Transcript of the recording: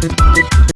Thank